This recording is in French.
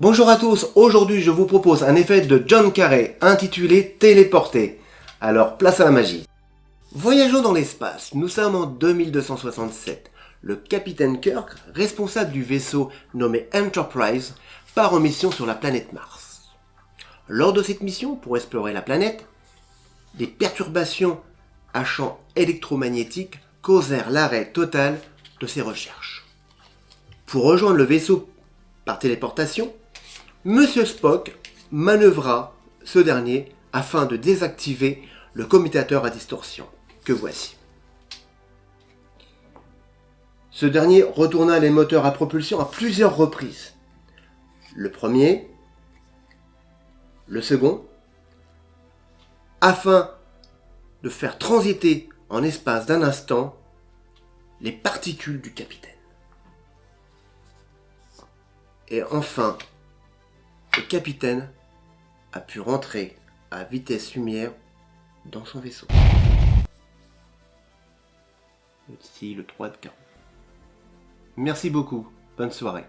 Bonjour à tous, aujourd'hui je vous propose un effet de John Carrey intitulé Téléporter. Alors place à la magie. Voyageons dans l'espace, nous sommes en 2267. Le capitaine Kirk, responsable du vaisseau nommé Enterprise, part en mission sur la planète Mars. Lors de cette mission, pour explorer la planète, des perturbations à champ électromagnétique causèrent l'arrêt total de ses recherches. Pour rejoindre le vaisseau par téléportation, Monsieur Spock manœuvra ce dernier afin de désactiver le commutateur à distorsion, que voici. Ce dernier retourna les moteurs à propulsion à plusieurs reprises. Le premier, le second, afin de faire transiter en espace d'un instant les particules du capitaine. Et enfin, le capitaine a pu rentrer à vitesse lumière dans son vaisseau. Ici le 3 de 40. Merci beaucoup. Bonne soirée.